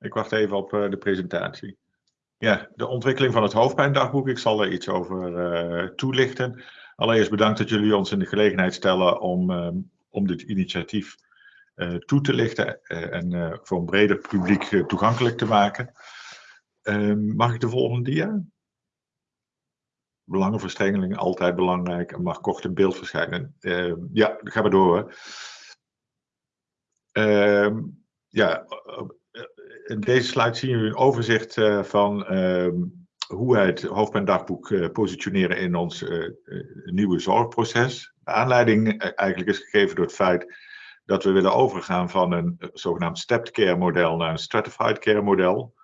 Ik wacht even op de presentatie. Ja, de ontwikkeling van het hoofdpijndagboek. Ik zal er iets over toelichten. Allereerst bedankt dat jullie ons in de gelegenheid stellen om, om dit initiatief toe te lichten en voor een breder publiek toegankelijk te maken. Ehm, mag ik de volgende dia? Belangenverstrengeling, altijd belangrijk. En mag kort in beeld verschijnen. Uh, ja, dan gaan we door. Ja, deze slide zien jullie een overzicht uh, van ehm, hoe wij het hoofdpijndagboek uh, positioneren in ons uh, nieuwe zorgproces. De aanleiding eigenlijk is gegeven door het feit dat we willen overgaan van een zogenaamd stepped care model naar een stratified care model.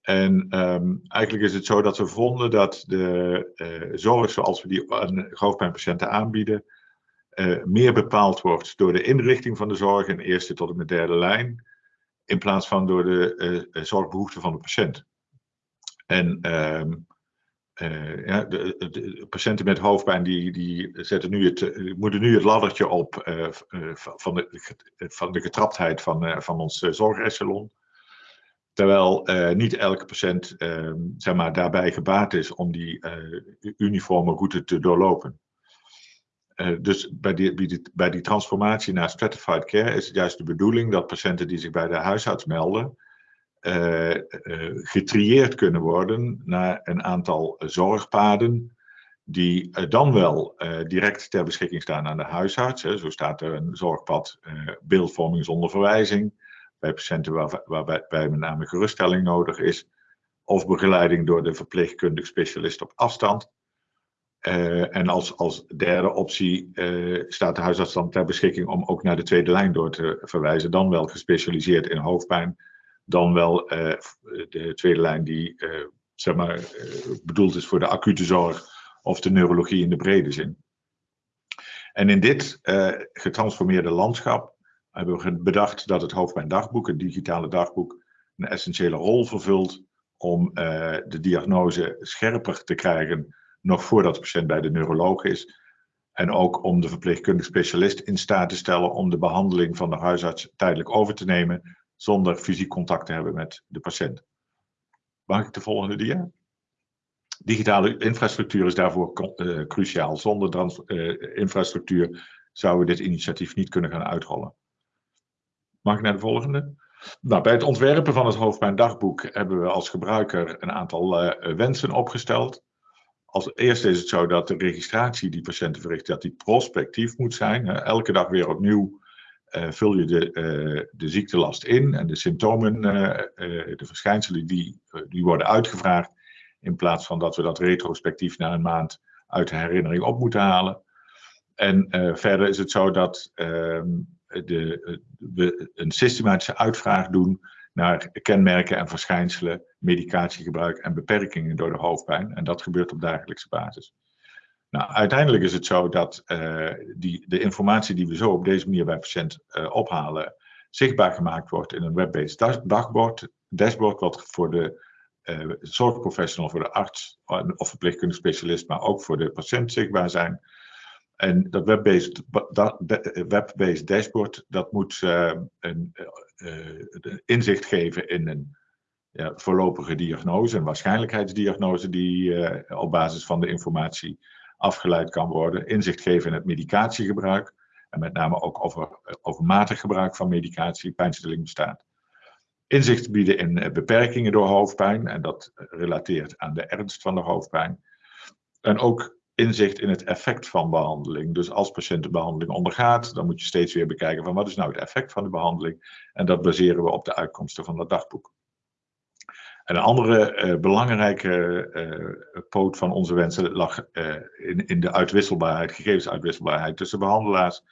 En um, eigenlijk is het zo dat we vonden dat de zorg zoals we die aan hoofdpijnpatiënten aanbieden, meer bepaald wordt door de inrichting van de zorg in eerste tot en met derde lijn, in plaats van door de uh, zorgbehoeften van de patiënt. En um, ja, de, patiënten met hoofdpijn die, die zetten nu het, moeten nu het laddertje op van, de, van de getraptheid van, van ons zorgechelon. Terwijl niet elke patiënt uh, zeg maar, daarbij gebaat is om die uniforme route te doorlopen. Dus bij die, bij, die, bij transformatie naar stratified care is het juist de bedoeling dat patiënten die zich bij de huisarts melden, getrieerd kunnen worden naar een aantal zorgpaden die dan wel direct ter beschikking staan aan de huisarts. Hè. Zo staat er een zorgpad beeldvorming zonder verwijzing bij patiënten waar, waarbij met name geruststelling nodig is, of begeleiding door de verpleegkundig specialist op afstand. Uh, en als, als derde optie uh, staat de huisarts dan ter beschikking om ook naar de tweede lijn door te verwijzen, dan wel gespecialiseerd in hoofdpijn, dan wel uh, de tweede lijn die zeg maar, bedoeld is voor de acute zorg of de neurologie in de brede zin. En in dit getransformeerde landschap hebben we bedacht dat het hoofdpijndagboek, het digitale dagboek, een essentiële rol vervult om de diagnose scherper te krijgen, nog voordat de patiënt bij de neuroloog is. En ook om de verpleegkundig specialist in staat te stellen om de behandeling van de huisarts tijdelijk over te nemen, zonder fysiek contact te hebben met de patiënt. Mag ik de volgende dia? Digitale infrastructuur is daarvoor uh, cruciaal. Zonder uh, infrastructuur zouden we dit initiatief niet kunnen gaan uitrollen. Mag ik naar de volgende? Nou, bij het ontwerpen van het hoofdpijndagboek hebben we als gebruiker een aantal uh, wensen opgesteld. Als eerste is het zo dat de registratie die patiënten verrichten, dat die prospectief moet zijn. Elke dag weer opnieuw uh, vul je de, de ziektelast in en de symptomen, de verschijnselen die, die worden uitgevraagd. In plaats van dat we dat retrospectief na een maand uit de herinnering op moeten halen. En verder is het zo dat ehm, de, we een systematische uitvraag doen naar kenmerken en verschijnselen, medicatiegebruik en beperkingen door de hoofdpijn. En dat gebeurt op dagelijkse basis. Nou, uiteindelijk is het zo dat uh, die, de informatie die we zo op deze manier bij patiënt uh, ophalen, zichtbaar gemaakt wordt in een web-based dagbord, dashboard, wat voor de uh, zorgprofessional, voor de arts of verpleegkundige specialist, maar ook voor de patiënt zichtbaar zijn. En dat web-based web dashboard, dat moet een, uh, inzicht geven in een ja, voorlopige diagnose, een waarschijnlijkheidsdiagnose die uh, op basis van de informatie afgeleid kan worden. Inzicht geven in het medicatiegebruik en met name ook over overmatig gebruik van medicatie, pijnstilling bestaat. Inzicht bieden in beperkingen door hoofdpijn en dat relateert aan de ernst van de hoofdpijn. En ook inzicht in het effect van behandeling. Dus als patiënt de behandeling ondergaat, dan moet je steeds weer bekijken van wat is nou het effect van de behandeling. En dat baseren we op de uitkomsten van het dagboek. En een andere uh, belangrijke uh, poot van onze wensen lag uh, in, in de uitwisselbaarheid, gegevensuitwisselbaarheid tussen behandelaars.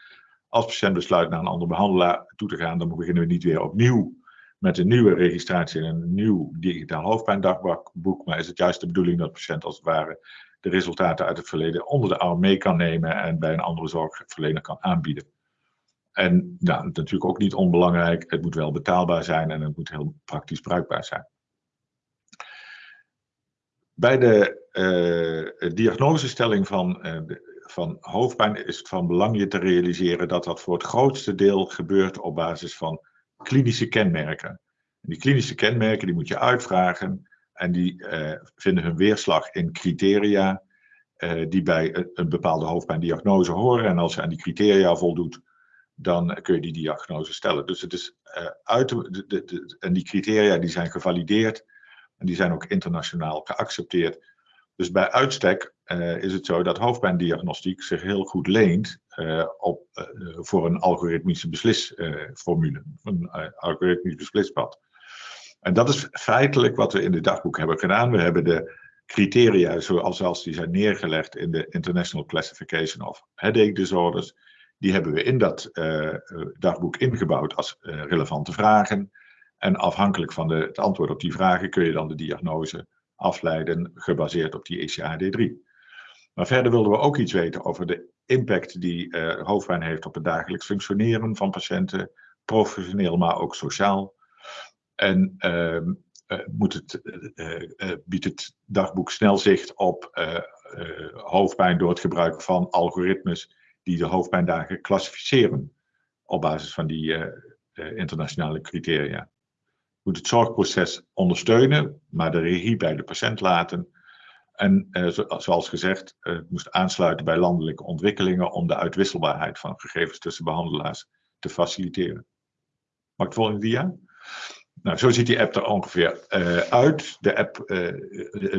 Als patiënt besluit naar een andere behandelaar toe te gaan, dan beginnen we niet weer opnieuw met een nieuwe registratie en een nieuw digitaal hoofdpijndagboek. Maar is het juist de bedoeling dat patiënt als het ware de resultaten uit het verleden onder de arm mee kan nemen en bij een andere zorgverlener kan aanbieden. En nou, natuurlijk ook niet onbelangrijk, het moet wel betaalbaar zijn en het moet heel praktisch bruikbaar zijn. Bij de uh, diagnosestelling van, uh, van hoofdpijn is het van belang je te realiseren dat dat voor het grootste deel gebeurt op basis van klinische kenmerken. die klinische kenmerken die moet je uitvragen en die vinden hun weerslag in criteria die bij een, bepaalde hoofdpijndiagnose horen. En als je aan die criteria voldoet, dan kun je die diagnose stellen. Dus het is uit de, de, de, en die criteria die zijn gevalideerd en die zijn ook internationaal geaccepteerd. Dus bij uitstek is het zo dat hoofdpijndiagnostiek zich heel goed leent op, voor een algoritmische beslisformule, een algoritmisch beslispad. En dat is feitelijk wat we in het dagboek hebben gedaan. We hebben de criteria zoals die zijn neergelegd in de International Classification of Headache Disorders, die hebben we in dat dagboek ingebouwd als relevante vragen. En afhankelijk van de, het antwoord op die vragen kun je dan de diagnose afleiden gebaseerd op die ECAD3. Maar verder wilden we ook iets weten over de impact die hoofdpijn heeft op het dagelijks functioneren van patiënten, professioneel, maar ook sociaal. En uh, moet het, uh, biedt het dagboek snel zicht op hoofdpijn door het gebruik van algoritmes die de hoofdpijndagen klassificeren op basis van die internationale criteria moet het zorgproces ondersteunen, maar de regie bij de patiënt laten. En eh, zoals gezegd, eh, het moest aansluiten bij landelijke ontwikkelingen om de uitwisselbaarheid van gegevens tussen behandelaars te faciliteren. Mag ik de volgende dia? Nou, zo ziet die app er ongeveer uh, uit. De app uh,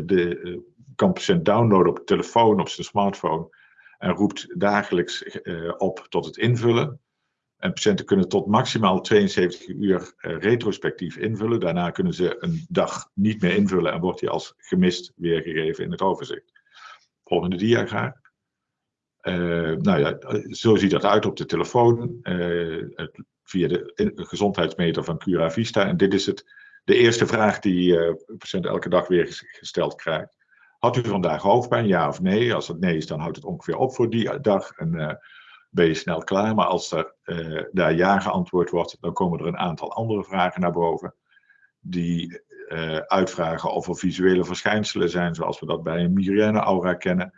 de, kan patiënt downloaden op de telefoon, op zijn smartphone en roept dagelijks op tot het invullen. En patiënten kunnen tot maximaal 72 uur retrospectief invullen. Daarna kunnen ze een dag niet meer invullen en wordt die als gemist weergegeven in het overzicht. Volgende dia graag. Nou ja, zo ziet dat uit op de telefoon uh, via de gezondheidsmeter van Cura Vista. En dit is het, de eerste vraag die de patiënt elke dag weer gesteld krijgt. Had u vandaag hoofdpijn, ja of nee? Als het nee is, dan houdt het ongeveer op voor die dag. En ben je snel klaar. Maar als er uh, daar ja geantwoord wordt, dan komen er een aantal andere vragen naar boven. Die uh, uitvragen of er visuele verschijnselen zijn, zoals we dat bij een migraine-aura kennen.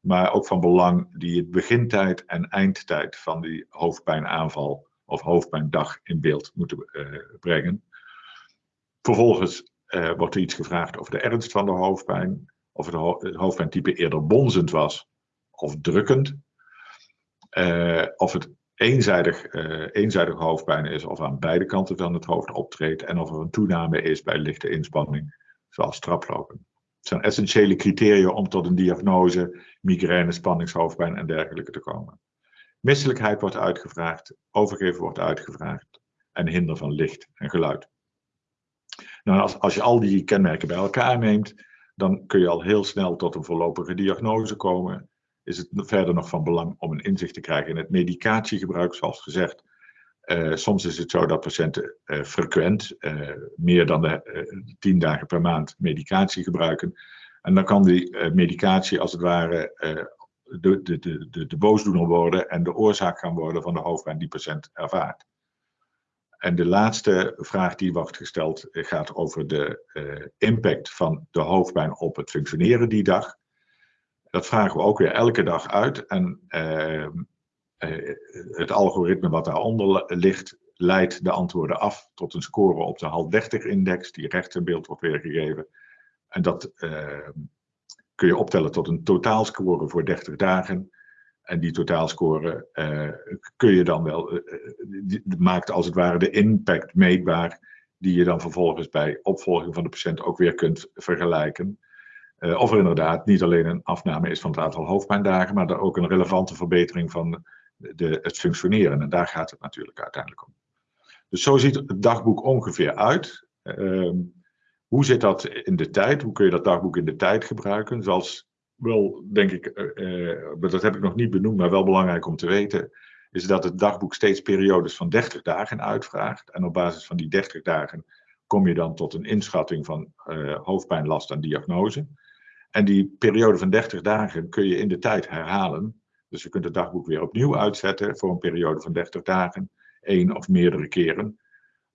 Maar ook van belang die het begintijd en eindtijd van die hoofdpijnaanval of hoofdpijndag in beeld moeten uh, brengen. Vervolgens wordt er iets gevraagd over de ernst van de hoofdpijn. Of het, ho het hoofdpijntype eerder bonzend was of drukkend. Uh, of het eenzijdig, uh, eenzijdig hoofdpijn is of aan beide kanten van het hoofd optreedt en of er een toename is bij lichte inspanning, zoals traplopen. Het zijn essentiële criteria om tot een diagnose, migraine, spanningshoofdpijn en dergelijke te komen. Misselijkheid wordt uitgevraagd, overgeven wordt uitgevraagd en hinder van licht en geluid. Nou, als, als je al die kenmerken bij elkaar neemt, dan kun je al heel snel tot een voorlopige diagnose komen is het verder nog van belang om een inzicht te krijgen in het medicatiegebruik, zoals gezegd. Uh, soms is het zo dat patiënten uh, frequent, uh, meer dan de, tien dagen per maand, medicatie gebruiken. En dan kan die medicatie als het ware de, de, de, de, boosdoener worden en de oorzaak gaan worden van de hoofdpijn die patiënt ervaart. En de laatste vraag die wordt gesteld gaat over de impact van de hoofdpijn op het functioneren die dag. Dat vragen we ook weer elke dag uit. En uh, het algoritme wat daaronder ligt, leidt de antwoorden af tot een score op de HAL30-index, die rechts in beeld wordt weergegeven. En dat kun je optellen tot een totaalscore voor 30 dagen. En die totaalscore uh, kun je dan wel, uh, maakt als het ware de impact meetbaar, die je dan vervolgens bij opvolging van de patiënt ook weer kunt vergelijken. Of er inderdaad niet alleen een afname is van het aantal hoofdpijndagen, maar ook een relevante verbetering van de, het functioneren. En daar gaat het natuurlijk uiteindelijk om. Dus zo ziet het dagboek ongeveer uit. Uh, hoe zit dat in de tijd? Hoe kun je dat dagboek in de tijd gebruiken? Zoals wel, denk ik, uh, dat heb ik nog niet benoemd, maar wel belangrijk om te weten, is dat het dagboek steeds periodes van 30 dagen uitvraagt. En op basis van die 30 dagen kom je dan tot een inschatting van hoofdpijnlast en diagnose. En die periode van 30 dagen kun je in de tijd herhalen. Dus je kunt het dagboek weer opnieuw uitzetten voor een periode van 30 dagen, één of meerdere keren.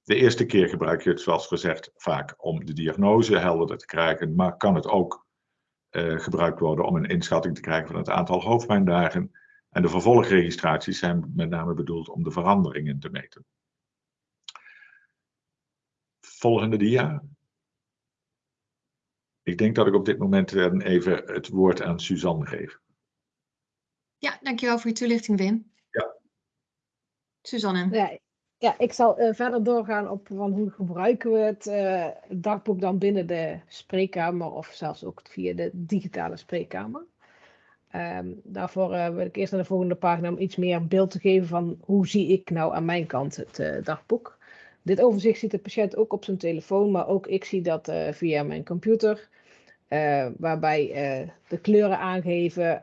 De eerste keer gebruik je het, zoals gezegd, vaak om de diagnose helderder te krijgen, maar kan het ook uh, gebruikt worden om een inschatting te krijgen van het aantal hoofdpijndagen. En de vervolgregistraties zijn met name bedoeld om de veranderingen te meten. volgende dia. Ik denk dat ik op dit moment even het woord aan Suzanne geef. Ja, dankjewel voor je toelichting, Wim. Ja. Suzanne. Ja, ja ik zal uh, verder doorgaan op van hoe gebruiken we het uh, dagboek dan binnen de spreekkamer of zelfs ook via de digitale spreekkamer. Um, daarvoor uh, wil ik eerst naar de volgende pagina om iets meer beeld te geven van hoe zie ik nou aan mijn kant het dagboek. Dit overzicht ziet de patiënt ook op zijn telefoon, maar ook ik zie dat via mijn computer. waarbij de kleuren aangeven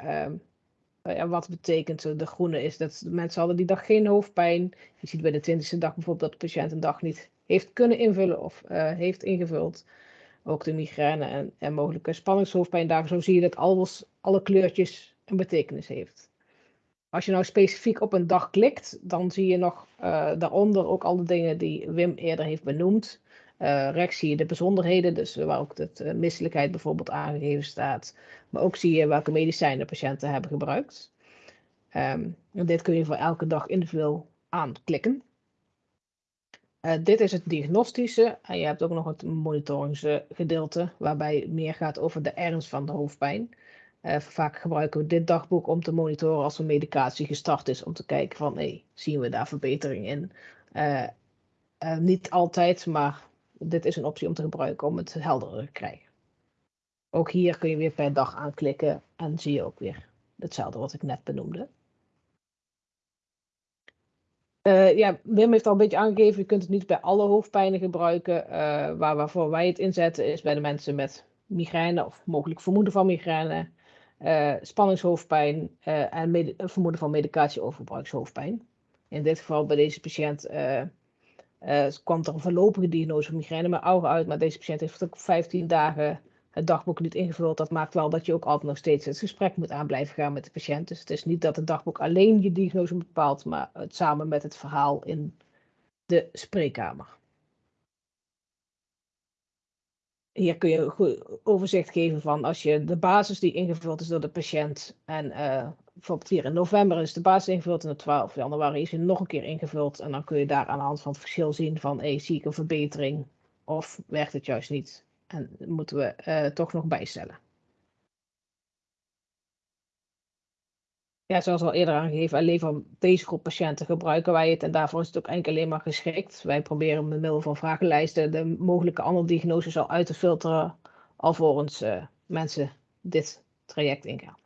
ehm, uh, wat betekent de groene is dat mensen hadden die dag geen hoofdpijn. Je ziet bij de twintigste dag bijvoorbeeld dat de patiënt een dag niet heeft kunnen invullen of uh, heeft ingevuld. Ook de migraine en, en mogelijke spanningshoofdpijndagen. Zo zie je dat alles, alle kleurtjes een betekenis heeft. Als je nou specifiek op een dag klikt, dan zie je nog daaronder ook alle dingen die Wim eerder heeft benoemd. Uh, rechts zie je de bijzonderheden, dus waar ook de uh, misselijkheid bijvoorbeeld aangegeven staat. Maar ook zie je welke medicijnen patiënten hebben gebruikt. Um, dit kun je voor elke dag individueel aanklikken. Uh, dit is het diagnostische en je hebt ook nog het monitoringsgedeelte, waarbij het meer gaat over de ernst van de hoofdpijn. vaak gebruiken we dit dagboek om te monitoren als een medicatie gestart is, om te kijken van, hey, zien we daar verbetering in? niet altijd, maar dit is een optie om te gebruiken om het helderder te krijgen. Ook hier kun je weer per dag aanklikken en zie je ook weer hetzelfde wat ik net benoemde. Uh, ja, Wim heeft al een beetje aangegeven, je kunt het niet bij alle hoofdpijnen gebruiken. Uh, waar, waarvoor wij het inzetten is bij de mensen met migraine of mogelijk vermoeden van migraine, uh, spanningshoofdpijn en vermoeden van medicatieovergebruikshoofdpijn. In dit geval bij deze patiënt uh, kwam er een voorlopige diagnose van migraine met ogen uit, maar deze patiënt heeft ook 15 dagen het dagboek niet ingevuld. Dat maakt wel dat je ook altijd nog steeds het gesprek moet aan blijven gaan met de patiënt. Dus het is niet dat het dagboek alleen je diagnose bepaalt, maar het samen met het verhaal in de spreekkamer. Hier kun je een goed overzicht geven van als je de basis die ingevuld is door de patiënt en uh, bijvoorbeeld hier in november is de basis ingevuld en op 12 januari is hij nog een keer ingevuld. En dan kun je daar aan de hand van het verschil zien van hey, zie ik een verbetering of werkt het juist niet. En moeten we uh, toch nog bijstellen. Ja, zoals al eerder aangegeven, alleen voor deze groep patiënten gebruiken wij het en daarvoor is het ook enkel alleen maar geschikt. Wij proberen met middel van vragenlijsten de mogelijke andere diagnoses al uit te filteren, alvorens uh, mensen dit traject ingaan.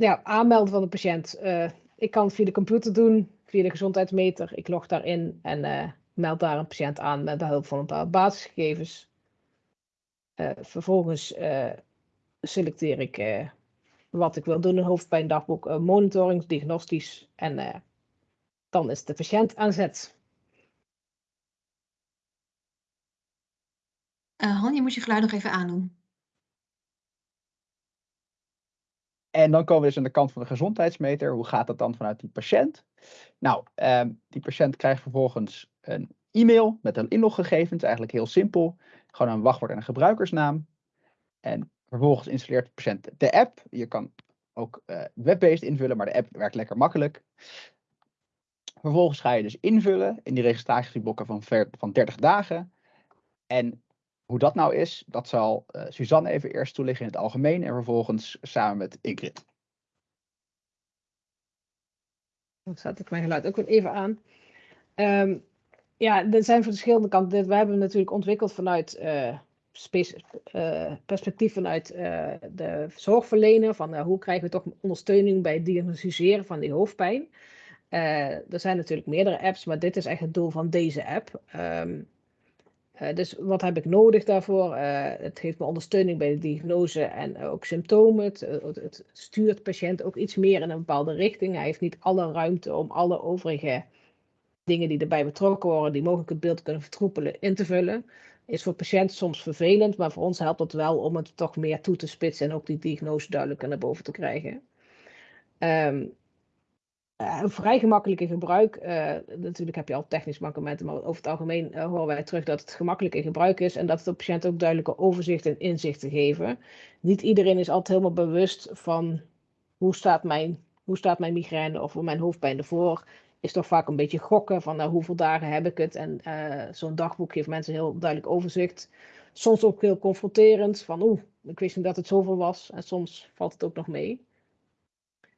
ja, aanmelden van de patiënt. Uh, ik kan het via de computer doen, via de gezondheidsmeter. Ik log daarin en uh, meld daar een patiënt aan met de hulp van een paar basisgegevens. Vervolgens selecteer ik wat ik wil doen, een hoofdpijndagboek, monitoring, diagnostisch en dan is de patiënt aan zet. Han, je moet je geluid nog even aandoen. En dan komen we dus aan de kant van de gezondheidsmeter. Hoe gaat dat dan vanuit die patiënt? Nou, um, die patiënt krijgt vervolgens een e-mail met een inloggegevens. Eigenlijk heel simpel. Gewoon een wachtwoord en een gebruikersnaam. En vervolgens installeert de patiënt de app. Je kan ook uh, web-based invullen, maar de app werkt lekker makkelijk. Vervolgens ga je dus invullen in die registratieblokken van, van 30 dagen. En hoe dat nou is, dat zal uh, Suzanne even eerst toelichten in het algemeen en vervolgens samen met Ingrid. Dan zet ik mijn geluid ook weer even aan. Um, ja, er zijn verschillende kanten. We hebben natuurlijk ontwikkeld vanuit uh, uh, perspectief vanuit de zorgverlener. Van hoe krijgen we toch ondersteuning bij het diagnosticeren van die hoofdpijn. er zijn natuurlijk meerdere apps, maar dit is echt het doel van deze app. Uh, dus wat heb ik nodig daarvoor? Het geeft me ondersteuning bij de diagnose en ook symptomen. Het, het, stuurt patiënt ook iets meer in een bepaalde richting. Hij heeft niet alle ruimte om alle overige dingen die erbij betrokken worden, die mogelijk het beeld kunnen vertroepelen, in te vullen. Is voor patiënten soms vervelend, maar voor ons helpt het wel om het toch meer toe te spitsen en ook die diagnose duidelijker naar boven te krijgen. Um, vrij gemakkelijke gebruik. Uh, natuurlijk heb je al technisch mankementen, maar over het algemeen uh, horen wij terug dat het gemakkelijk in gebruik is en dat het de patiënt ook duidelijke overzicht en inzicht te geven. Niet iedereen is altijd helemaal bewust van hoe staat mijn hoe staat mijn migraine of mijn hoofdpijn ervoor, is toch vaak een beetje gokken van nou, hoeveel dagen heb ik het. En eh, zo'n dagboek geeft mensen heel duidelijk overzicht. Soms ook heel confronterend van oeh, ik wist niet dat het zoveel was. En soms valt het ook nog mee.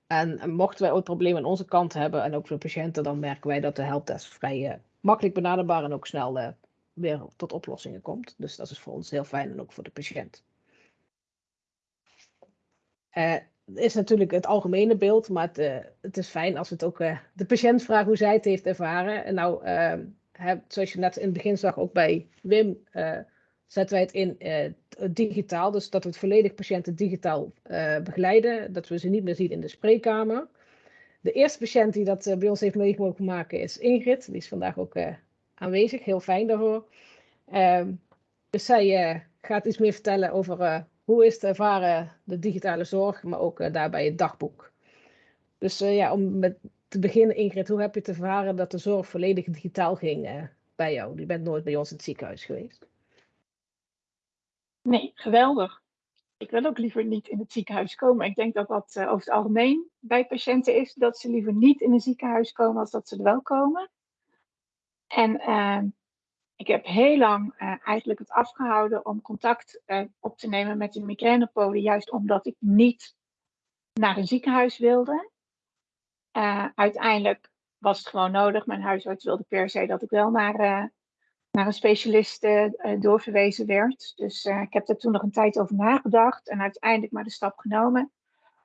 En, en mochten wij ooit problemen aan onze kant hebben en ook voor patiënten, dan merken wij dat de helpdesk vrij eh, makkelijk benaderbaar en ook snel eh, weer tot oplossingen komt. Dus dat is voor ons heel fijn en ook voor de patiënt. Is natuurlijk het algemene beeld, maar het, eh, het is fijn als het ook eh, de patiënt vraagt hoe zij het heeft ervaren. En nou, eh, heb, zoals je net in het begin zag, ook bij Wim, eh, zetten wij het in digitaal. Dus dat we het volledig patiënten digitaal begeleiden. Dat we ze niet meer zien in de spreekkamer. De eerste patiënt die dat bij ons heeft mee mogen maken is Ingrid. Die is vandaag ook aanwezig. Heel fijn daarvoor. Ehm, dus zij gaat iets meer vertellen over hoe is te ervaren de digitale zorg, maar ook eh, daarbij het dagboek. Dus eh, ja, om met te beginnen, Ingrid, hoe heb je te ervaren dat de zorg volledig digitaal ging eh, bij jou? Je bent nooit bij ons in het ziekenhuis geweest. Nee, geweldig. Ik wil ook liever niet in het ziekenhuis komen. Ik denk dat dat over het algemeen bij patiënten is dat ze liever niet in een ziekenhuis komen als dat ze er wel komen. En ik heb heel lang eh, eigenlijk het afgehouden om contact eh, op te nemen met de migrainepolen, juist omdat ik niet naar een ziekenhuis wilde. Eh, uiteindelijk was het gewoon nodig. Mijn huisarts wilde per se dat ik wel naar, naar een specialist doorverwezen werd. Dus ik heb daar toen nog een tijd over nagedacht en uiteindelijk maar de stap genomen.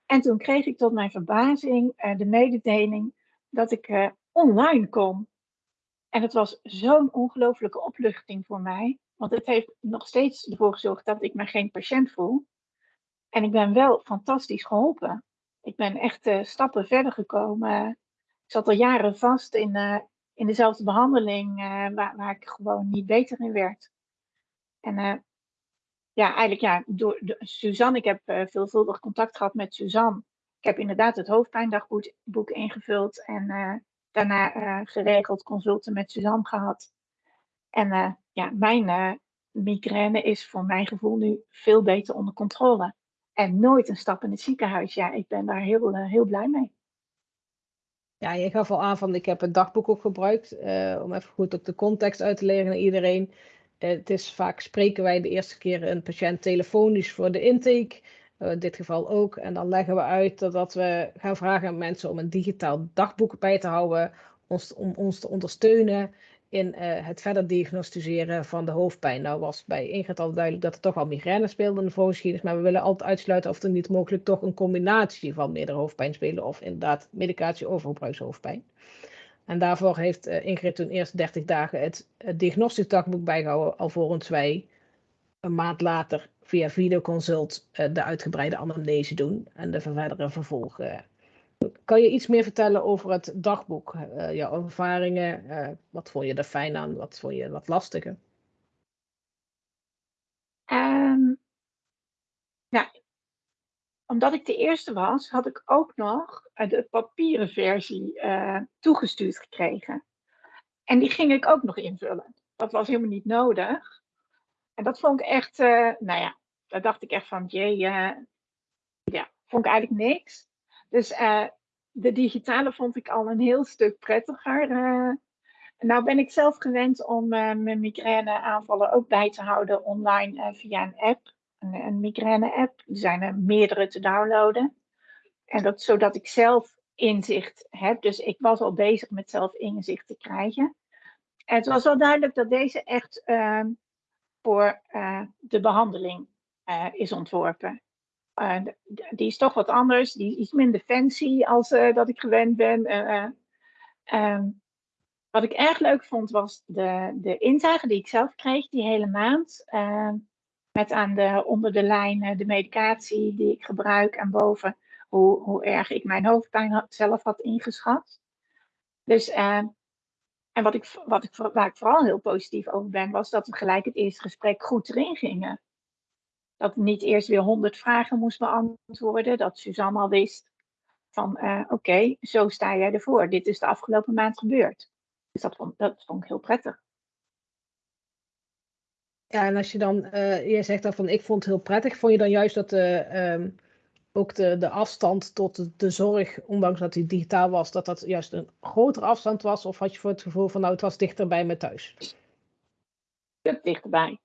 En toen kreeg ik tot mijn verbazing de mededeling dat ik online kon. En het was zo'n ongelofelijke opluchting voor mij. Want het heeft nog steeds ervoor gezorgd dat ik me geen patiënt voel. En ik ben wel fantastisch geholpen. Ik ben echt eh, stappen verder gekomen. Ik zat al jaren vast in, eh, in dezelfde behandeling eh, waar, waar ik gewoon niet beter in werd. En ja, eigenlijk ja, door, Suzanne, ik heb veelvuldig contact gehad met Suzanne. Ik heb inderdaad het hoofdpijndagboek boek ingevuld en daarna eh, geregeld consulten met Suzanne gehad. En eh, ja, mijn eh, migraine is voor mijn gevoel nu veel beter onder controle. En nooit een stap in het ziekenhuis. Ja, ik ben daar heel, heel blij mee. Ja, je gaf al aan van ik heb het dagboek ook gebruikt. om even goed ook de context uit te leggen aan iedereen. Het is vaak spreken wij de eerste keer een patiënt telefonisch voor de intake. Eh, in dit geval ook. En dan leggen we uit dat, we gaan vragen aan mensen om een digitaal dagboek bij te houden. Ons, om ons te ondersteunen in eh, het verder diagnosticeren van de hoofdpijn. Nou was bij Ingrid al duidelijk dat er toch al migraine speelde in de voorgeschiedenis. Maar we willen altijd uitsluiten of er niet mogelijk toch een combinatie van meerdere hoofdpijn spelen. Of inderdaad medicatie overgebruikshoofdpijn. En daarvoor heeft eh, Ingrid toen eerst 30 dagen het, het diagnostisch dagboek bijgehouden. Alvorens wij een maand later via videoconsult eh, de uitgebreide anamnese doen. En de verdere vervolg. eh. Kan je iets meer vertellen over het dagboek? Eh, jouw ervaringen? eh, wat vond je er fijn aan? Wat vond je wat lastiger? Ja, omdat ik de eerste was, had ik ook nog de papieren versie toegestuurd gekregen. En die ging ik ook nog invullen. Dat was helemaal niet nodig. En dat vond ik echt, eh, nou ja, daar dacht ik echt van, jee, eh, ja, vond ik eigenlijk niks. Dus eh, de digitale vond ik al een heel stuk prettiger. nou ben ik zelf gewend om mijn migraineaanvallen ook bij te houden online via een app. Een, een migraine-app. Er zijn er meerdere te downloaden. En dat zodat ik zelf inzicht heb. Dus ik was al bezig met zelf inzicht te krijgen. En het was wel duidelijk dat deze echt ehm, eh, de behandeling eh, is ontworpen. Die is toch wat anders. Die is iets minder fancy als eh, dat ik gewend ben. Eh, eh, ehm, wat ik erg leuk vond was de, de inzage die ik zelf kreeg die hele maand. eh, met aan de, onder de lijn de medicatie die ik gebruik en boven hoe, erg ik mijn hoofdpijn zelf had ingeschat. Dus, eh, en wat ik, wat ik, waar ik vooral heel positief over ben, was dat we gelijk het eerste gesprek goed erin gingen. Dat niet eerst weer honderd vragen moest beantwoorden. Dat Suzanne al wist van eh, oké, zo sta jij ervoor. Dit is de afgelopen maand gebeurd. Dus dat vond, dat vond ik heel prettig. Ja, en als je dan, eh je zegt dan van ik vond het heel prettig, vond je dan juist dat de, ehm, ook de, de afstand tot de, zorg, ondanks dat die digitaal was, dat dat juist een grotere afstand was? Of had je voor het gevoel van nou, het was dichterbij met thuis? stuk dichterbij.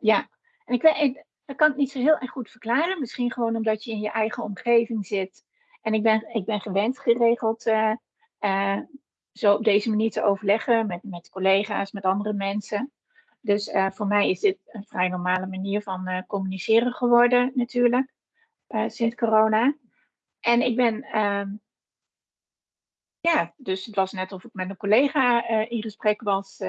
Ja. En ik, weet, ik, kan ik niet zo heel erg goed verklaren. Misschien gewoon omdat je in je eigen omgeving zit. En ik ben, ik ben gewend geregeld eh, eh, zo op deze manier te overleggen met, met collega's, met andere mensen. Dus eh, voor mij is dit een vrij normale manier van communiceren geworden, natuurlijk, sinds corona. En ik ben, ehm, ja, dus het was net of ik met een collega in gesprek was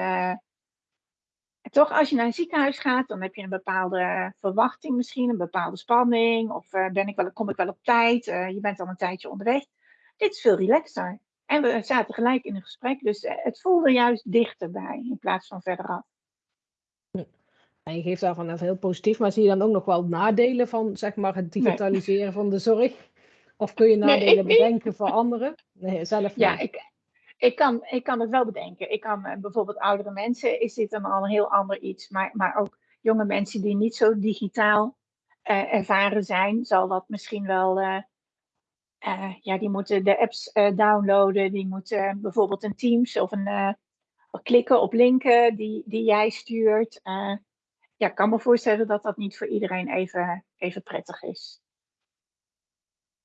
toch, als je naar een ziekenhuis gaat, dan heb je een bepaalde verwachting misschien, een bepaalde spanning. Of ben ik wel, kom ik wel op tijd? Je bent al een tijdje onderweg. Dit is veel relaxer. En we zaten gelijk in een gesprek, dus het voelde juist dichterbij in plaats van verderaf. En je geeft daarvan net heel positief, maar zie je dan ook nog wel nadelen van zeg maar, het digitaliseren nee. van de zorg? Of kun je nadelen nee, bedenken voor anderen? Nee, zelf niet. Ja, ik, ik kan, ik kan het wel bedenken. Ik kan uh, bijvoorbeeld oudere mensen, is dit dan al een heel ander iets. Maar, maar ook jonge mensen die niet zo digitaal uh, ervaren zijn, zal dat misschien wel. Uh, ja, die moeten de apps downloaden. Die moeten bijvoorbeeld een Teams of een klikken op linken die, die jij stuurt. Ja, ik kan me voorstellen dat dat niet voor iedereen even, even prettig is.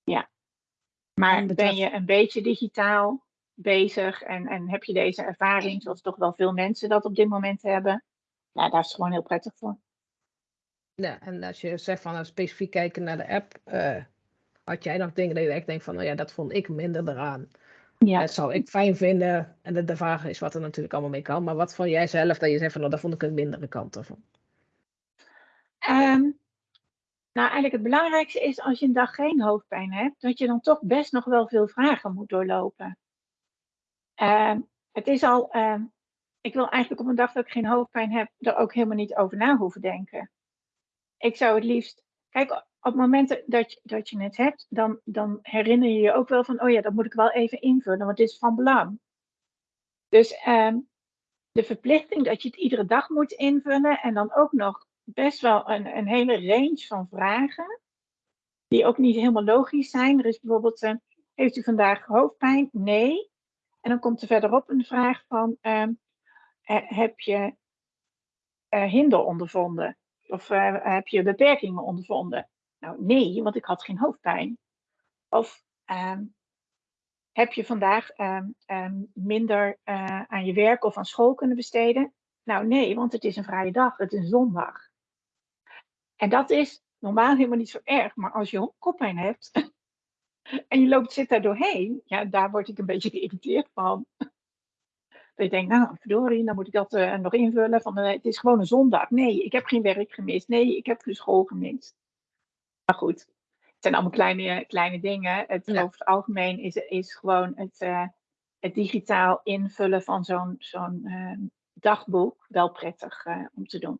Ja. Maar ben je een beetje digitaal, bezig en, en heb je deze ervaring, zoals toch wel veel mensen dat op dit moment hebben, ja, daar is het gewoon heel prettig voor. Ja, en als je zegt van nou, specifiek kijken naar de app, uh, had jij nog dingen dat je echt denkt van, nou ja, dat vond ik minder eraan. Ja. Dat zou ik fijn vinden. En de, de vraag is wat er natuurlijk allemaal mee kan. Maar wat vond jij zelf dat je zegt van, nou, daar vond ik een mindere kant ervan? Um, nou, eigenlijk het belangrijkste is als je een dag geen hoofdpijn hebt, dat je dan toch best nog wel veel vragen moet doorlopen. Uh, het is al, uh, ik wil eigenlijk op een dag dat ik geen hoofdpijn heb, er ook helemaal niet over na hoeven denken. Ik zou het liefst, kijk, op momenten dat je, dat je het hebt, dan, dan herinner je je ook wel van, oh ja, dat moet ik wel even invullen, want dit is van belang. Dus uh, de verplichting dat je het iedere dag moet invullen en dan ook nog best wel een, een hele range van vragen, die ook niet helemaal logisch zijn. Er is bijvoorbeeld, eh, heeft u vandaag hoofdpijn? Nee. En dan komt er verderop een vraag van, uh, heb je uh, hinder ondervonden? Of uh, heb je beperkingen ondervonden? Nou, nee, want ik had geen hoofdpijn. Of um, heb je vandaag um, minder aan je werk of aan school kunnen besteden? Nou, nee, want het is een vrije dag, het is een zondag. En dat is normaal helemaal niet zo erg, maar als je koppijn hebt, en je loopt, zit daar doorheen, ja, daar word ik een beetje geïrriteerd van. Dat je denkt, nou, verdorie, dan moet ik dat uh, nog invullen. Van, uh, het is gewoon een zondag. Nee, ik heb geen werk gemist. Nee, ik heb geen school gemist. Maar goed, het zijn allemaal kleine, kleine dingen. Het, ja. Over het algemeen is, is gewoon het, uh, het digitaal invullen van zo'n zo'n dagboek wel prettig om te doen.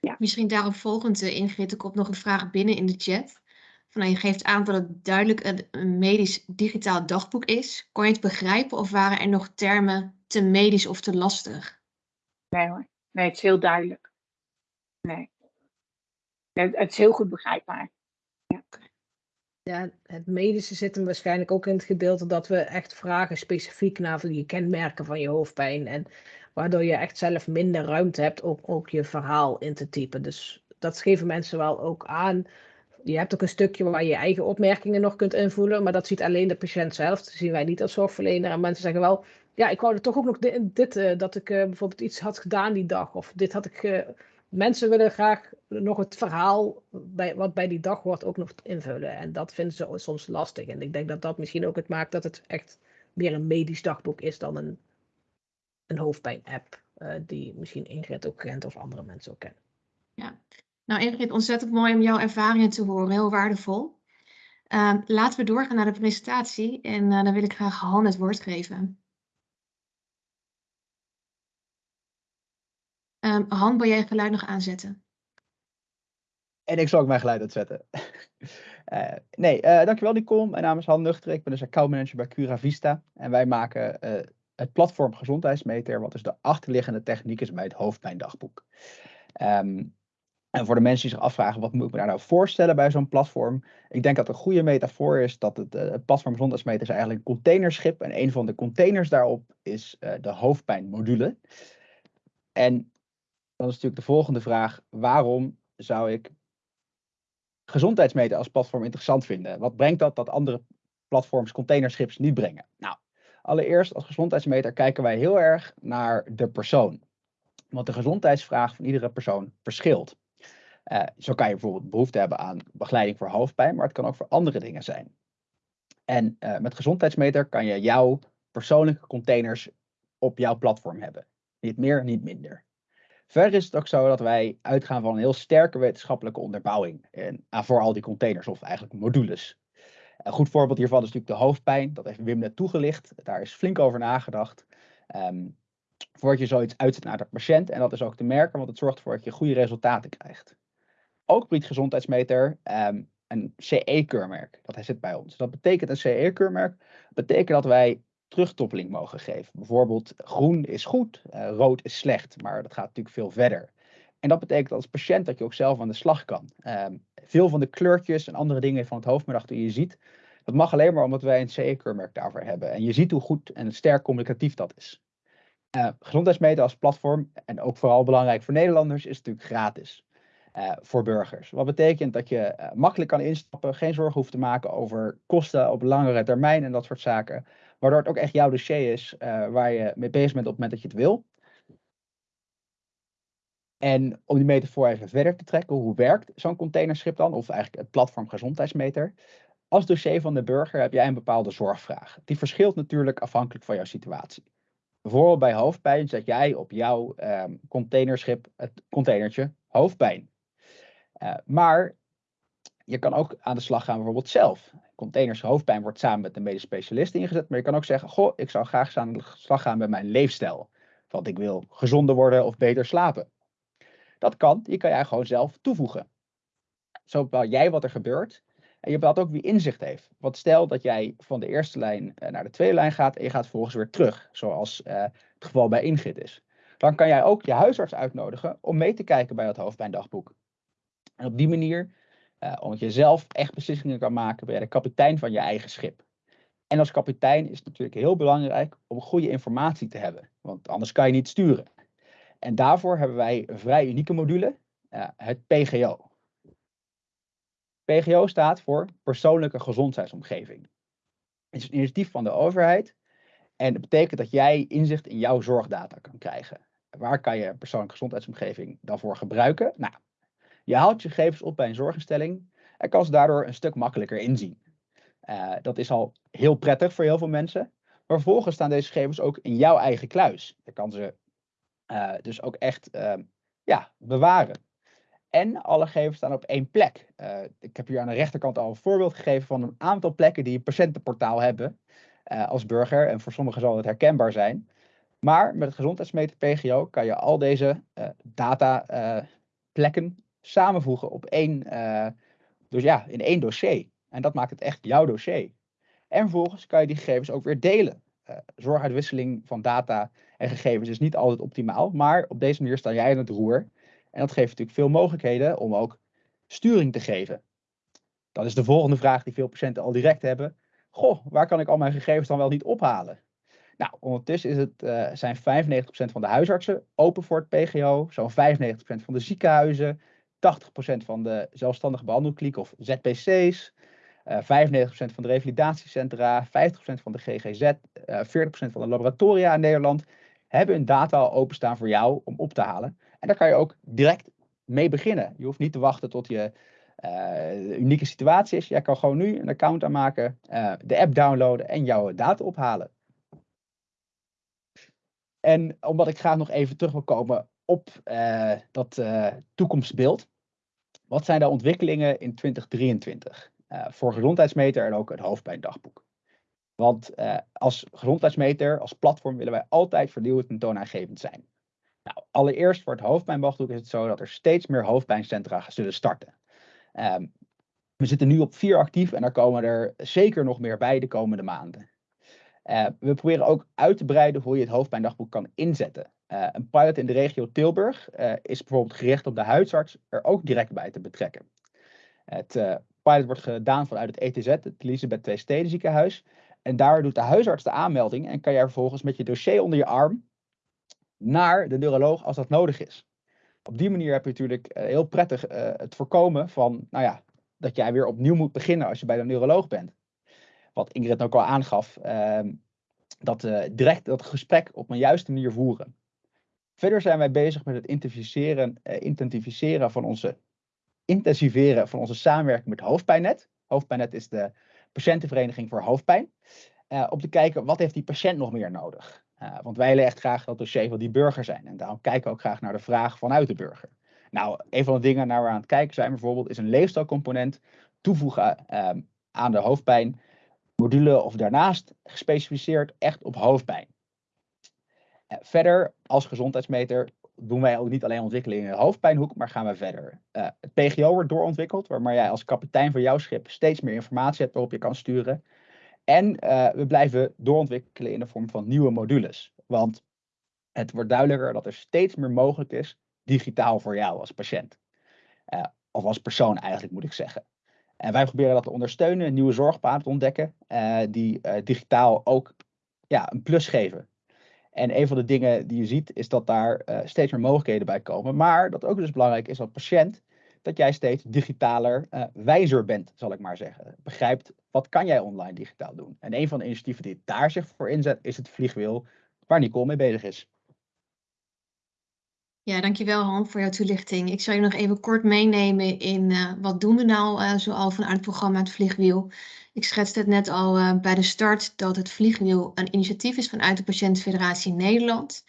Ja. Misschien daarop volgend, Ingrid, er komt nog een vraag binnen in de chat. Van, nou, je geeft aan dat het duidelijk een, medisch digitaal dagboek is. Kon je het begrijpen of waren er nog termen te medisch of te lastig? Nee hoor, nee, het is heel duidelijk. Nee, het, het is heel goed begrijpbaar. Ja. ja, het medische zit hem waarschijnlijk ook in het gedeelte dat we echt vragen specifiek naar je kenmerken van je hoofdpijn. En waardoor je echt zelf minder ruimte hebt om ook je verhaal in te typen. Dus dat geven mensen wel ook aan je hebt ook een stukje waar je eigen opmerkingen nog kunt invullen, maar dat ziet alleen de patiënt zelf. Dat zien wij niet als zorgverlener. En mensen zeggen wel, ja, ik wou er toch ook nog dit, uh, dat ik uh, bijvoorbeeld iets had gedaan die dag. Of dit had ik. Uh, mensen willen graag nog het verhaal bij, wat bij die dag wordt ook nog invullen. En dat vinden ze soms lastig. En ik denk dat dat misschien ook het maakt dat het echt meer een medisch dagboek is dan een, een hoofdpijn-app. die misschien Ingrid ook kent of andere mensen ook kennen. Ja, nou Ingrid, ontzettend mooi om jouw ervaringen te horen, heel waardevol. Uh, laten we doorgaan naar de presentatie en uh, dan wil ik graag Han het woord geven. Um, Han, wil jij je geluid nog aanzetten? En ik zal ook mijn geluid uitzetten. uh, nee, uh, dankjewel Nicole. Mijn naam is Han Nuchter. Ik ben dus accountmanager bij Cura Vista. En wij maken uh, het platform Gezondheidsmeter, wat dus de achterliggende techniek is bij het hoofdpijndagboek. Um, En voor de mensen die zich afvragen, wat moet ik me daar nou voorstellen bij zo'n platform? Ik denk dat een goede metafoor is dat het, uh, het platform gezondheidsmeter is eigenlijk een containerschip. En een van de containers daarop is uh, de hoofdpijnmodule. En dan is natuurlijk de volgende vraag, waarom zou ik gezondheidsmeter als platform interessant vinden? Wat brengt dat dat andere platforms containerschips niet brengen? Nou, allereerst als gezondheidsmeter kijken wij heel erg naar de persoon. Want de gezondheidsvraag van iedere persoon verschilt. Uh, zo kan je bijvoorbeeld behoefte hebben aan begeleiding voor hoofdpijn, maar het kan ook voor andere dingen zijn. En uh, met gezondheidsmeter kan je jouw persoonlijke containers op jouw platform hebben. Niet meer, niet minder. Verder is het ook zo dat wij uitgaan van een heel sterke wetenschappelijke onderbouwing en, uh, voor al die containers, of eigenlijk modules. Een goed voorbeeld hiervan is natuurlijk de hoofdpijn. Dat heeft Wim net toegelicht. Daar is flink over nagedacht. Um, voordat je zoiets uitzet naar de patiënt. En dat is ook te merken, want het zorgt ervoor dat je goede resultaten krijgt. Ook biedt gezondheidsmeter um, een CE-keurmerk. Dat zit bij ons. Dat betekent een CE-keurmerk. betekent dat wij terugtoppeling mogen geven. Bijvoorbeeld groen is goed, uh, rood is slecht. Maar dat gaat natuurlijk veel verder. En dat betekent als patiënt dat je ook zelf aan de slag kan. Um, veel van de kleurtjes en andere dingen van het hoofdmiddag die je ziet, dat mag alleen maar omdat wij een CE-keurmerk daarvoor hebben. En je ziet hoe goed en sterk communicatief dat is. Uh, gezondheidsmeten als platform, en ook vooral belangrijk voor Nederlanders, is natuurlijk gratis. Uh, voor burgers. Wat betekent dat je uh, makkelijk kan instappen, geen zorgen hoeft te maken over kosten op langere termijn en dat soort zaken. Waardoor het ook echt jouw dossier is waar je mee bezig bent op het moment dat je het wil. En om die metafoor even verder te trekken, hoe werkt zo'n containerschip dan? Of eigenlijk het platform gezondheidsmeter. Als dossier van de burger heb jij een bepaalde zorgvraag. Die verschilt natuurlijk afhankelijk van jouw situatie. Bijvoorbeeld bij hoofdpijn zet jij op jouw um, containerschip het containertje hoofdpijn. Uh, maar je kan ook aan de slag gaan bijvoorbeeld zelf. Containers hoofdpijn wordt samen met een medisch specialist ingezet. Maar je kan ook zeggen, goh, ik zou graag aan de slag gaan met mijn leefstijl. Want ik wil gezonder worden of beter slapen. Dat kan, die kan jij gewoon zelf toevoegen. Zo bepaal jij wat er gebeurt. En je bepaalt ook wie inzicht heeft. Want stel dat jij van de eerste lijn eh, naar de tweede lijn gaat en je gaat vervolgens weer terug, zoals uh, het geval bij Ingrid is. Dan kan jij ook je huisarts uitnodigen om mee te kijken bij het hoofdpijndagboek. En op die manier, uh, omdat je zelf echt beslissingen kan maken, ben je de kapitein van je eigen schip. En als kapitein is het natuurlijk heel belangrijk om goede informatie te hebben, want anders kan je niet sturen. En daarvoor hebben wij een vrij unieke module, uh, het PGO. PGO staat voor Persoonlijke Gezondheidsomgeving. Het is een initiatief van de overheid en dat betekent dat jij inzicht in jouw zorgdata kan krijgen. Waar kan je persoonlijke gezondheidsomgeving dan voor gebruiken? Nou, je haalt je gegevens op bij een zorginstelling en kan ze daardoor een stuk makkelijker inzien. Uh, dat is al heel prettig voor heel veel mensen. Maar vervolgens staan deze gegevens ook in jouw eigen kluis. Je kan ze uh, dus ook echt uh, ja, bewaren. En alle gegevens staan op één plek. Uh, ik heb hier aan de rechterkant al een voorbeeld gegeven van een aantal plekken die een patiëntenportaal hebben als burger. En voor sommigen zal het herkenbaar zijn. Maar met het gezondheidsmeter PGO kan je al deze data plekken samenvoegen op één, dus ja, in één dossier. En dat maakt het echt jouw dossier. En vervolgens kan je die gegevens ook weer delen. Zorguitwisseling van data en gegevens is niet altijd optimaal, maar op deze manier sta jij in het roer. En dat geeft natuurlijk veel mogelijkheden om ook sturing te geven. Dat is de volgende vraag die veel patiënten al direct hebben. Goh, waar kan ik al mijn gegevens dan wel niet ophalen? Nou, ondertussen is het, uh, zijn 95% van de huisartsen open voor het PGO, zo'n 95% van de ziekenhuizen, 80% van de zelfstandige behandelklinieken of ZPC's, uh, 95% van de revalidatiecentra, 50% van de GGZ, uh, 40% van de laboratoria in Nederland hebben hun data al openstaan voor jou om op te halen. En daar kan je ook direct mee beginnen. Je hoeft niet te wachten tot je uh, unieke situatie is. Jij kan gewoon nu een account aanmaken, uh, de app downloaden en jouw data ophalen. En omdat ik graag nog even terug wil komen op uh, dat toekomstbeeld. Wat zijn de ontwikkelingen in 2023 voor gezondheidsmeter en ook het hoofdpijndagboek? Want als gezondheidsmeter, als platform willen wij altijd vernieuwend en toonaangevend zijn. Nou, allereerst voor het hoofdpijnbochtdoek is het zo dat er steeds meer hoofdpijncentra zullen starten. Um, we zitten nu op vier actief en er komen er zeker nog meer bij de komende maanden. Uh, we proberen ook uit te breiden hoe je het hoofdpijndagboek kan inzetten. Uh, een pilot in de regio Tilburg is bijvoorbeeld gericht op de huisarts er ook direct bij te betrekken. Het pilot wordt gedaan vanuit het ETZ, het Elisabeth II Steden ziekenhuis. En daar doet de huisarts de aanmelding en kan jij vervolgens met je dossier onder je arm naar de neuroloog als dat nodig is. Op die manier heb je natuurlijk heel prettig het voorkomen van, nou ja, dat jij weer opnieuw moet beginnen als je bij de neuroloog bent. Wat Ingrid ook al aangaf, ehm, dat direct dat gesprek op een juiste manier voeren. Verder zijn wij bezig met het intensificeren van onze, intensiveren van onze samenwerking met Hoofdpijnnet. Hoofdpijnnet is de patiëntenvereniging voor hoofdpijn. Uh, om te kijken, wat heeft die patiënt nog meer nodig? Uh, want wij willen echt graag dat dossier van die burger zijn. En daarom kijken we ook graag naar de vraag vanuit de burger. Nou, een van de dingen naar we aan het kijken zijn bijvoorbeeld, is een leefstijlcomponent toevoegen uh, aan de hoofdpijn. Module of daarnaast gespecificeerd echt op hoofdpijn. Eh, verder, als gezondheidsmeter, doen wij ook niet alleen ontwikkelingen in de hoofdpijnhoek, maar gaan we verder. Uh, het PGO wordt doorontwikkeld, waarmee jij als kapitein van jouw schip steeds meer informatie hebt waarop je kan sturen. En uh, we blijven doorontwikkelen in de vorm van nieuwe modules. Want het wordt duidelijker dat er steeds meer mogelijk is digitaal voor jou als patiënt. Uh, of als persoon eigenlijk moet ik zeggen. En wij proberen dat te ondersteunen, nieuwe zorgpaden te ontdekken, die digitaal ook ja, een plus geven en een van de dingen die je ziet is dat daar uh, steeds meer mogelijkheden bij komen. Maar dat ook dus belangrijk is als patiënt dat jij steeds digitaler uh, wijzer bent, zal ik maar zeggen. Begrijpt wat kan jij online digitaal doen. En een van de initiatieven die daar zich voor inzet is het vliegwiel waar Nicole mee bezig is. Ja, dankjewel Han voor jouw toelichting. Ik zal je nog even kort meenemen in uh, wat doen we nou uh, zoal vanuit het programma Het Vliegwiel. Ik schetste het net al uh, bij de start dat het Vliegwiel een initiatief is vanuit de Patiëntenfederatie Nederland.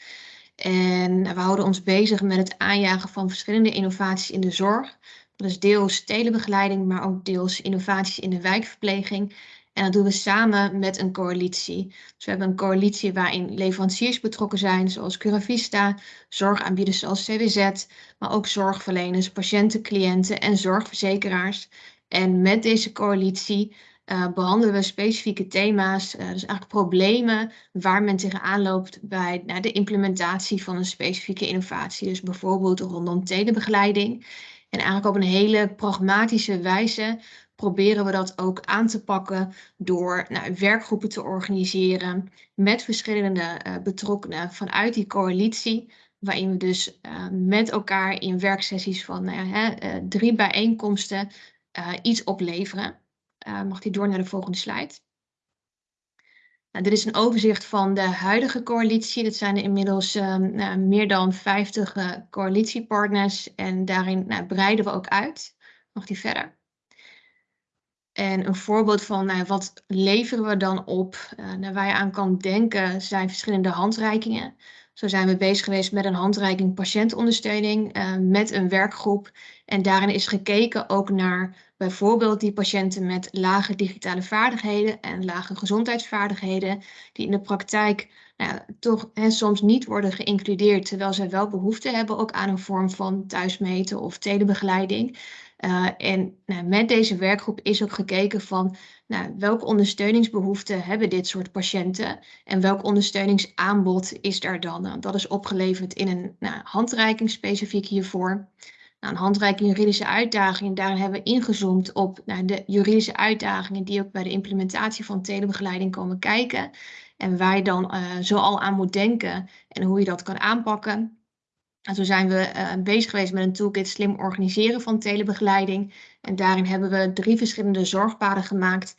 En we houden ons bezig met het aanjagen van verschillende innovaties in de zorg. Dat is deels telebegeleiding, maar ook deels innovaties in de wijkverpleging en dat doen we samen met een coalitie. Dus we hebben een coalitie waarin leveranciers betrokken zijn, zoals Curavista, zorgaanbieders zoals CWZ, maar ook zorgverleners, patiënten, cliënten en zorgverzekeraars. En met deze coalitie uh, behandelen we specifieke thema's, uh, dus eigenlijk problemen waar men tegenaan loopt bij nou, de implementatie van een specifieke innovatie. Dus bijvoorbeeld rondom telebegeleiding. En eigenlijk op een hele pragmatische wijze proberen we dat ook aan te pakken door nou, werkgroepen te organiseren met verschillende uh, betrokkenen vanuit die coalitie. Waarin we dus uh, met elkaar in werksessies van uh, drie bijeenkomsten iets opleveren. mag die door naar de volgende slide. Nou, dit is een overzicht van de huidige coalitie. Dat zijn er inmiddels nou, meer dan 50 coalitiepartners en daarin nou, breiden we ook uit. Mag die verder? En een voorbeeld van nou, wat leveren we dan op, uh, waar je aan kan denken, zijn verschillende handreikingen. Zo zijn we bezig geweest met een handreiking patiëntondersteuning uh, met een werkgroep. En daarin is gekeken ook naar bijvoorbeeld die patiënten met lage digitale vaardigheden en lage gezondheidsvaardigheden, die in de praktijk nou, toch hè, soms niet worden geïncludeerd, terwijl zij wel behoefte hebben ook aan een vorm van thuismeten of telebegeleiding. Uh, en nou, met deze werkgroep is ook gekeken van nou, welke ondersteuningsbehoeften hebben dit soort patiënten en welk ondersteuningsaanbod is daar dan? Nou, dat is opgeleverd in een nou, handreiking specifiek hiervoor. Nou, een handreiking juridische uitdagingen, daarin hebben we ingezoomd op nou, de juridische uitdagingen die ook bij de implementatie van telebegeleiding komen kijken. En waar je dan uh, zoal aan moet denken en hoe je dat kan aanpakken. En zo zijn we uh, bezig geweest met een toolkit slim organiseren van telebegeleiding. En daarin hebben we drie verschillende zorgpaden gemaakt.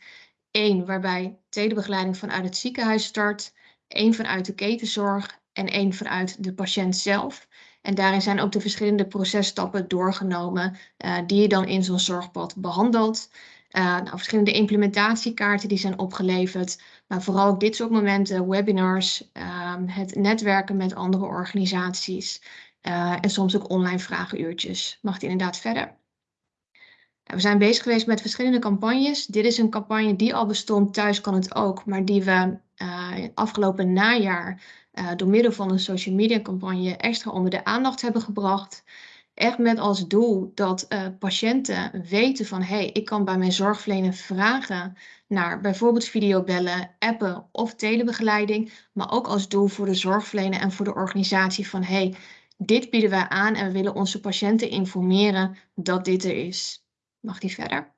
Eén waarbij telebegeleiding vanuit het ziekenhuis start, één vanuit de ketenzorg en één vanuit de patiënt zelf. En daarin zijn ook de verschillende processtappen doorgenomen uh, die je dan in zo'n zorgpad behandelt. Uh, nou, verschillende implementatiekaarten die zijn opgeleverd, maar vooral ook dit soort momenten, webinars, uh, het netwerken met andere organisaties. Uh, en soms ook online vragenuurtjes. Mag die inderdaad verder? Nou, we zijn bezig geweest met verschillende campagnes. Dit is een campagne die al bestond, thuis kan het ook, maar die we uh, afgelopen najaar uh, door middel van een social media campagne extra onder de aandacht hebben gebracht. Echt met als doel dat uh, patiënten weten van hé, hey, ik kan bij mijn zorgverlener vragen naar bijvoorbeeld videobellen, appen of telebegeleiding. Maar ook als doel voor de zorgverlener en voor de organisatie van hé, hey, dit bieden wij aan en we willen onze patiënten informeren dat dit er is. Mag die verder?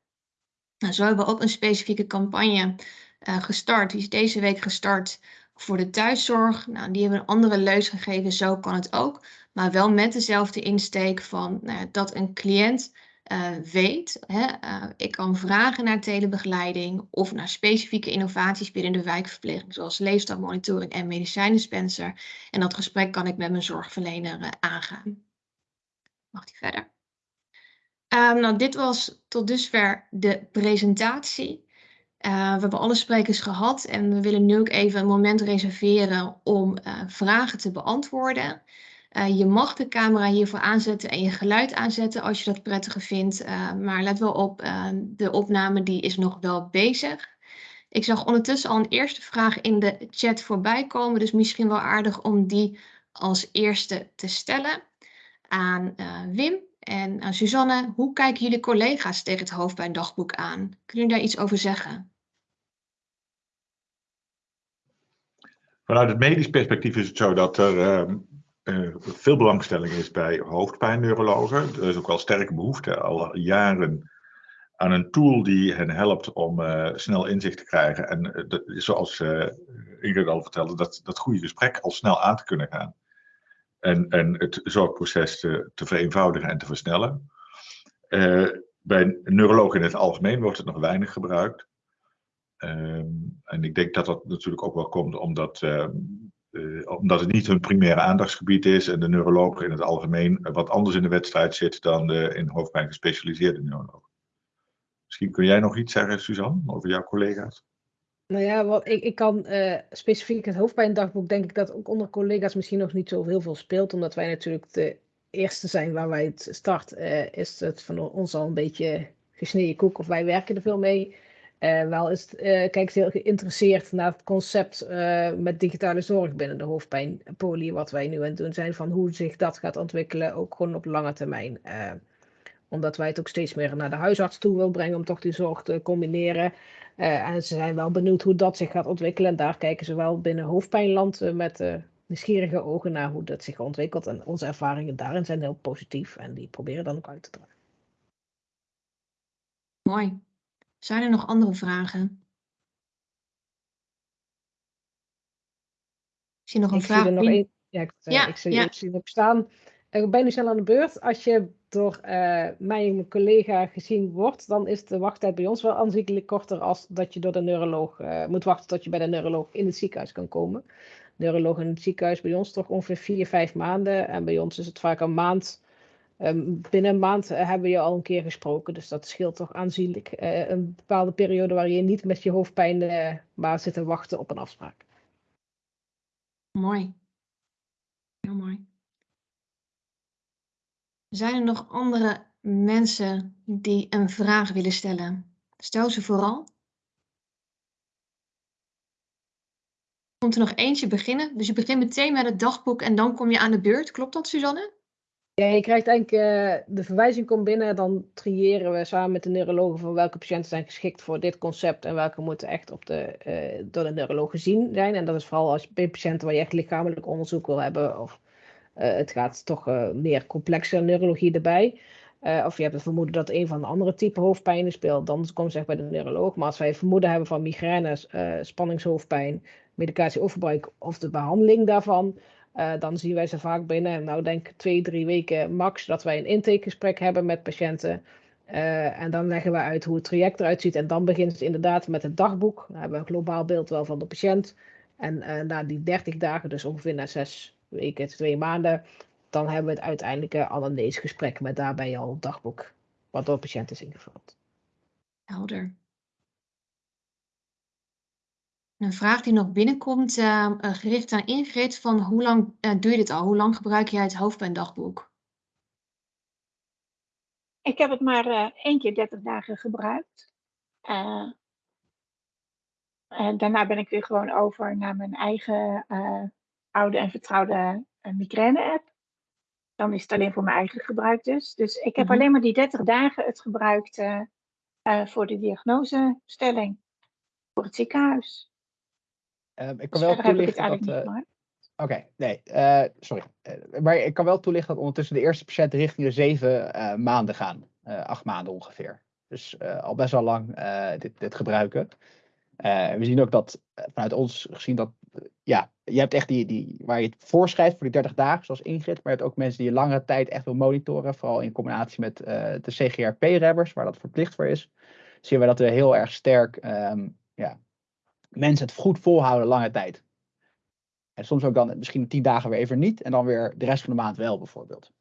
Nou, zo hebben we ook een specifieke campagne uh, gestart. Die is deze week gestart voor de thuiszorg. Nou, die hebben een andere leus gegeven, zo kan het ook. Maar wel met dezelfde insteek van nou, dat een cliënt uh, weet, hè, uh, ik kan vragen naar telebegeleiding of naar specifieke innovaties binnen de wijkverpleging, zoals leefstijlmonitoring en medicijndispenser. En dat gesprek kan ik met mijn zorgverlener uh, aangaan. Mag die verder? Um, nou, dit was tot dusver de presentatie. Uh, we hebben alle sprekers gehad en we willen nu ook even een moment reserveren om uh, vragen te beantwoorden. Uh, je mag de camera hiervoor aanzetten en je geluid aanzetten als je dat prettiger vindt. maar let wel op, de opname die is nog wel bezig. Ik zag ondertussen al een eerste vraag in de chat voorbij komen, dus misschien wel aardig om die als eerste te stellen aan Wim. En aan Suzanne, hoe kijken jullie collega's tegen het hoofdpijndagboek aan? Kunnen jullie daar iets over zeggen? Vanuit het medisch perspectief is het zo dat er uh, veel belangstelling is bij hoofdpijnneurologen. Er is ook wel sterke behoefte al jaren aan een tool die hen helpt om uh, snel inzicht te krijgen. En uh, de, zoals Ingrid al vertelde, dat, dat goede gesprek al snel aan te kunnen gaan. En, en het zorgproces te, te vereenvoudigen en te versnellen. bij neurologen in het algemeen wordt het nog weinig gebruikt. Um, en ik denk dat dat natuurlijk ook wel komt omdat, uh, uh, omdat het niet hun primaire aandachtsgebied is en de neuroloog in het algemeen wat anders in de wedstrijd zit dan de in hoofdpijn gespecialiseerde neuroloog. Misschien kun jij nog iets zeggen, Suzanne, over jouw collega's? Nou ja, wat, ik, ik kan uh, specifiek het hoofdpijndagboek, denk ik dat ook onder collega's misschien nog niet zo heel veel speelt, omdat wij natuurlijk de eerste zijn waar wij het start, is het van ons al een beetje gesneden koek of wij werken er veel mee. Uh, wel is uh, kijkt heel geïnteresseerd naar het concept uh, met digitale zorg binnen de hoofdpijnpolie, wat wij nu aan het doen zijn, van hoe zich dat gaat ontwikkelen, ook gewoon op lange termijn. omdat wij het ook steeds meer naar de huisarts toe wil brengen om toch die zorg te combineren. en ze zijn wel benieuwd hoe dat zich gaat ontwikkelen. En daar kijken ze wel binnen hoofdpijnland met nieuwsgierige ogen naar hoe dat zich ontwikkelt. En onze ervaringen daarin zijn heel positief en die proberen dan ook uit te dragen. Mooi. Zijn er nog andere vragen? Ik zie nog een ik vraag. Zie er nog een, ja, ik, ja, ik, zie, ja. ik zie hem staan. Ik ben nu snel aan de beurt. Als je door uh, mij en mijn collega gezien wordt, dan is de wachttijd bij ons wel aanzienlijk korter als dat je door de neuroloog uh, moet wachten tot je bij de neuroloog in het ziekenhuis kan komen. Neuroloog in het ziekenhuis bij ons toch ongeveer vier, vijf maanden. En bij ons is het vaak een maand Um, binnen een maand uh, hebben we je al een keer gesproken, dus dat scheelt toch aanzienlijk. Uh, een bepaalde periode waar je niet met je hoofdpijn uh, maar zit te wachten op een afspraak. Mooi. Heel mooi. Zijn er nog andere mensen die een vraag willen stellen? Stel ze vooral. Komt er nog eentje beginnen? Dus je begint meteen met het dagboek en dan kom je aan de beurt. Klopt dat, Suzanne? Ja, je krijgt eigenlijk, uh, de verwijzing komt binnen, dan triëren we samen met de neurologen van welke patiënten zijn geschikt voor dit concept en welke moeten echt op de, uh, door de neuroloog gezien zijn. En dat is vooral als bij patiënten waar je echt lichamelijk onderzoek wil hebben of uh, het gaat toch meer complexe neurologie erbij. of je hebt het vermoeden dat een van de andere type hoofdpijnen speelt, dan komt ze echt bij de neuroloog. Maar als wij vermoeden hebben van migraines, spanningshoofdpijn, medicatieovergebruik of de behandeling daarvan, uh, dan zien wij ze vaak binnen, nou denk twee, drie weken max, dat wij een intakegesprek hebben met patiënten. Uh, en dan leggen we uit hoe het traject eruit ziet. En dan begint het inderdaad met het dagboek. Dan hebben we een globaal beeld wel van de patiënt. En uh, na die 30 dagen, dus ongeveer na zes weken, twee maanden, dan hebben we het uiteindelijke anamnesegesprek met daarbij al het dagboek, wat door de patiënt is ingevuld. Helder. Een vraag die nog binnenkomt, uh, gericht aan Ingrid, van hoe lang uh, doe je dit al? Hoe lang gebruik jij het hoofdpijndagboek? Ik heb het maar uh, één keer 30 dagen gebruikt. en daarna ben ik weer gewoon over naar mijn eigen oude en vertrouwde migraine-app. dan is het alleen voor mijn eigen gebruik dus. Dus ik heb Mhm. alleen maar die 30 dagen het gebruikt eh, eh, voor de diagnosestelling. Voor het ziekenhuis. Ehm, ik Dus kan wel toelichten dat... gemaakt. Oké, nee, eh, sorry. Eh, maar ik kan wel toelichten dat ondertussen de eerste patiënten richting de zeven maanden gaan. Acht maanden ongeveer. Dus al best wel lang dit, dit gebruiken. En we zien ook dat vanuit ons gezien dat, ja, je hebt echt die, die, waar je het voorschrijft voor die 30 dagen, zoals Ingrid, maar je hebt ook mensen die je langere tijd echt wil monitoren, vooral in combinatie met de CGRP-rebbers, waar dat verplicht voor is. Zien we dat we heel erg sterk, ehm, ja, mensen het goed volhouden lange tijd. En soms ook dan misschien tien dagen weer even niet. En dan weer de rest van de maand wel bijvoorbeeld.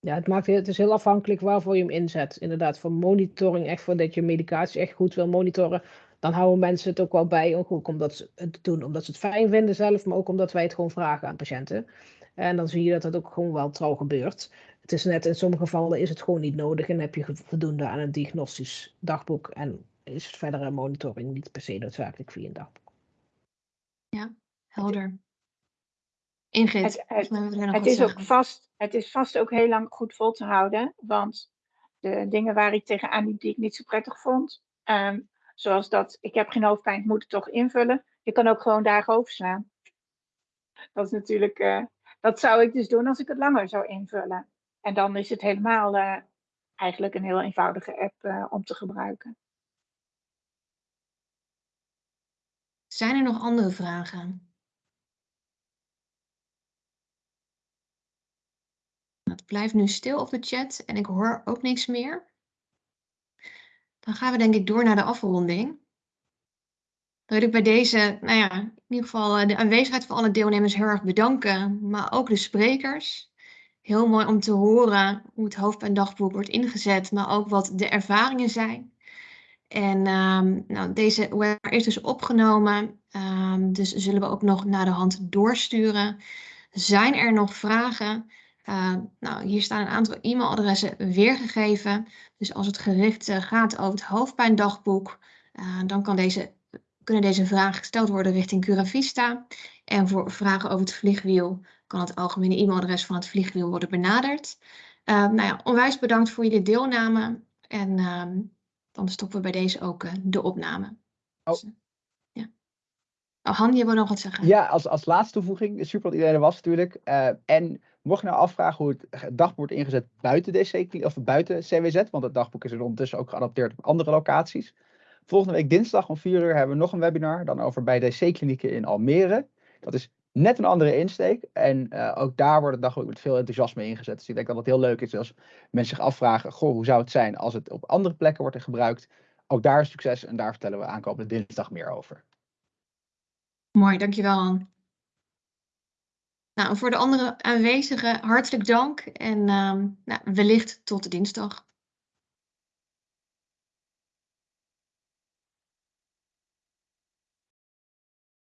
Ja, het, maakt, het is heel afhankelijk waarvoor je hem inzet. Inderdaad, voor monitoring, echt voor dat je medicatie echt goed wil monitoren. Dan houden mensen het ook wel bij, ook, omdat ze het doen, omdat ze het fijn vinden zelf, maar ook omdat wij het gewoon vragen aan patiënten. En dan zie je dat het ook gewoon wel trouw gebeurt. Het is net, in sommige gevallen is het gewoon niet nodig en heb je voldoende aan een diagnostisch dagboek en is het verdere monitoring niet per se noodzakelijk via een dagboek. Helder. Ingrid, Het- is, ook vast, het is vast ook heel lang goed vol te houden. Want de dingen waar ik tegenaan liep die ik niet zo prettig vond. ehm, zoals dat, ik heb geen hoofdpijn, ik moet het toch invullen. Je kan ook gewoon dagen overslaan. Dat is natuurlijk, eh, dat zou ik dus doen als ik het langer zou invullen. En dan is het helemaal eh, eigenlijk een heel eenvoudige app eh, om te gebruiken. Zijn er nog andere vragen? Het blijft nu stil op de chat en ik hoor ook niks meer. Dan gaan we denk ik door naar de afronding. Dan wil ik bij deze, nou ja, in ieder geval eh, de aanwezigheid van alle deelnemers heel erg bedanken, maar ook de sprekers. Heel mooi om te horen hoe het hoofdpijndagboek wordt ingezet, maar ook wat de ervaringen zijn. En ehm, nou, deze webinar is dus opgenomen, ehm, dus zullen we ook nog naar de hand doorsturen. Zijn er nog vragen? Uh, nou, hier staan een aantal e-mailadressen weergegeven. Dus als het gericht uh, gaat over het hoofdpijndagboek, uh, dan kan deze, kunnen deze vragen gesteld worden richting Curavista. En voor vragen over het vliegwiel kan het algemene e-mailadres van het vliegwiel worden benaderd. nou ja, onwijs bedankt voor jullie deelname. En ehm, dan stoppen we bij deze ook uh, de opname. Oh. Dus, ja. oh, Han, je wil nog wat zeggen? Ja, als, als laatste toevoeging, super dat iedereen er was natuurlijk. Uh, en mocht je nou afvragen hoe het dagboek wordt ingezet buiten DC, of buiten CWZ, want het dagboek is er ondertussen ook geadapteerd op andere locaties. Volgende week dinsdag om 4 uur hebben we nog een webinar, dan over bij DC-klinieken in Almere. Dat is net een andere insteek. En uh, ook daar wordt het dagboek met veel enthousiasme ingezet. Dus ik denk dat het heel leuk is als mensen zich afvragen, goh, hoe zou het zijn als het op andere plekken wordt gebruikt. Ook daar is succes en daar vertellen we aankomende dinsdag meer over. Mooi, dankjewel. Nou, voor de andere aanwezigen hartelijk dank en um, nou, wellicht tot dinsdag.